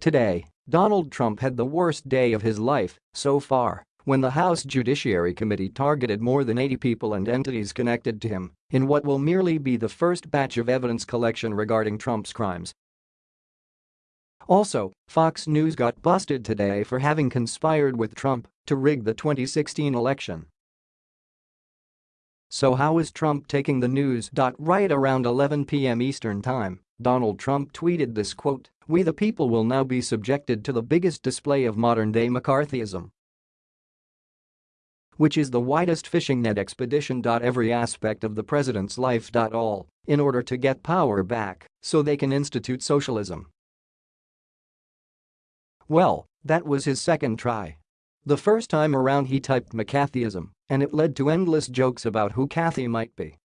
Today, Donald Trump had the worst day of his life so far when the House Judiciary Committee targeted more than 80 people and entities connected to him in what will merely be the first batch of evidence collection regarding Trump's crimes. Also, Fox News got busted today for having conspired with Trump to rig the 2016 election. So how is Trump taking the news? Right around 11 p.m. Eastern Time, Donald Trump tweeted this quote, We the people will now be subjected to the biggest display of modern-day McCarthyism which is the widest fishing net expedition. Every aspect of the president's life. All in order to get power back so they can institute socialism. Well, that was his second try. The first time around he typed McCarthyism, and it led to endless jokes about who Kathy might be.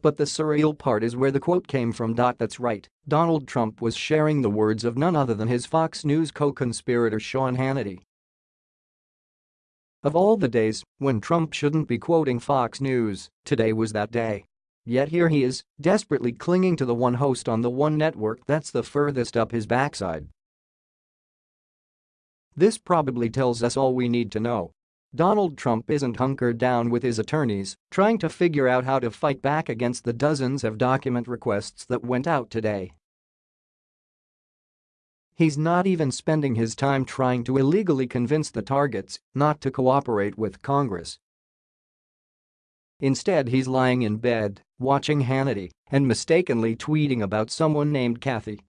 But the surreal part is where the quote came from. That's right, Donald Trump was sharing the words of none other than his Fox News co-conspirator Sean Hannity of all the days when Trump shouldn't be quoting Fox News, today was that day. Yet here he is, desperately clinging to the one host on the one network that's the furthest up his backside. This probably tells us all we need to know. Donald Trump isn't hunkered down with his attorneys trying to figure out how to fight back against the dozens of document requests that went out today. He's not even spending his time trying to illegally convince the targets not to cooperate with Congress. Instead he's lying in bed, watching Hannity, and mistakenly tweeting about someone named Kathy